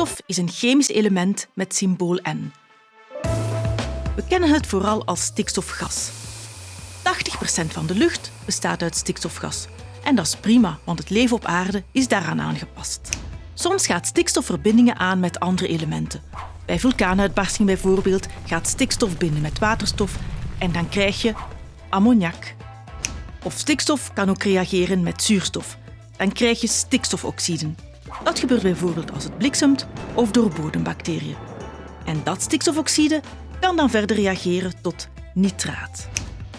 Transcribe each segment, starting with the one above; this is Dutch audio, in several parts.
Stikstof is een chemisch element met symbool N. We kennen het vooral als stikstofgas. 80% van de lucht bestaat uit stikstofgas. En dat is prima, want het leven op aarde is daaraan aangepast. Soms gaat stikstof verbindingen aan met andere elementen. Bij vulkaanuitbarsting bijvoorbeeld gaat stikstof binden met waterstof en dan krijg je ammoniak. Of stikstof kan ook reageren met zuurstof. Dan krijg je stikstofoxiden. Dat gebeurt bijvoorbeeld als het bliksemt of door bodembacteriën. En dat stikstofoxide kan dan verder reageren tot nitraat.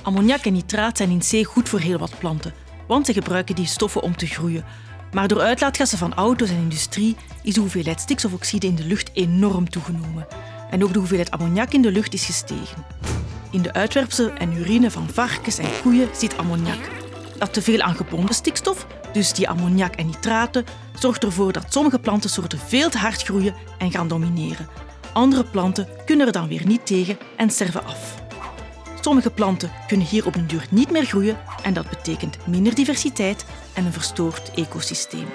Ammoniak en nitraat zijn in C goed voor heel wat planten, want ze gebruiken die stoffen om te groeien. Maar door uitlaatgassen van auto's en industrie is de hoeveelheid stikstofoxide in de lucht enorm toegenomen. En ook de hoeveelheid ammoniak in de lucht is gestegen. In de uitwerpsel en urine van varkens en koeien zit ammoniak. Dat te veel aan gebonden stikstof, dus die ammoniak en nitraten, zorgt ervoor dat sommige plantensoorten veel te hard groeien en gaan domineren. Andere planten kunnen er dan weer niet tegen en sterven af. Sommige planten kunnen hier op een duur niet meer groeien en dat betekent minder diversiteit en een verstoord ecosysteem.